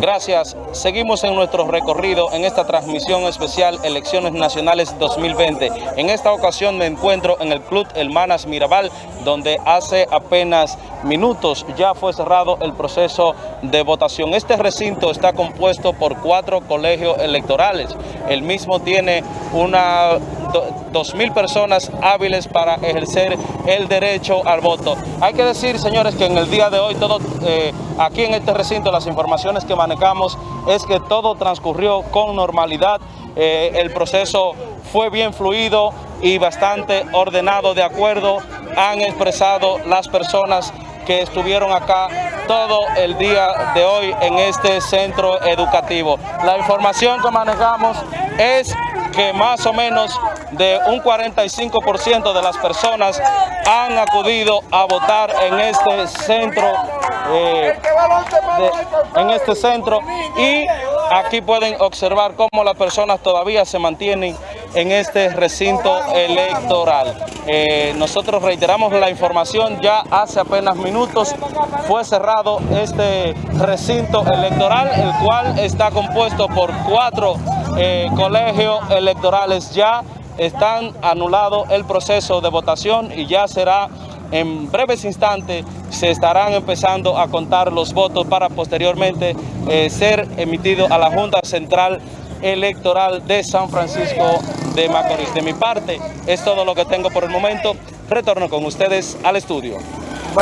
Gracias. Seguimos en nuestro recorrido en esta transmisión especial Elecciones Nacionales 2020. En esta ocasión me encuentro en el Club Hermanas Mirabal, donde hace apenas minutos ya fue cerrado el proceso de votación. Este recinto está compuesto por cuatro colegios electorales. El mismo tiene una dos mil personas hábiles para ejercer el derecho al voto. Hay que decir, señores, que en el día de hoy, todo eh, aquí en este recinto, las informaciones que manejamos es que todo transcurrió con normalidad. Eh, el proceso fue bien fluido y bastante ordenado, de acuerdo han expresado las personas que estuvieron acá todo el día de hoy en este centro educativo. La información que manejamos es que más o menos de un 45% de las personas han acudido a votar en este centro eh, en este centro y aquí pueden observar cómo las personas todavía se mantienen en este recinto electoral. Eh, nosotros reiteramos la información, ya hace apenas minutos fue cerrado este recinto electoral, el cual está compuesto por cuatro eh, colegios electorales. Ya están anulado el proceso de votación y ya será en breves instantes se estarán empezando a contar los votos para posteriormente eh, ser emitido a la Junta Central Electoral de San Francisco de Macorís. De mi parte, es todo lo que tengo por el momento. Retorno con ustedes al estudio.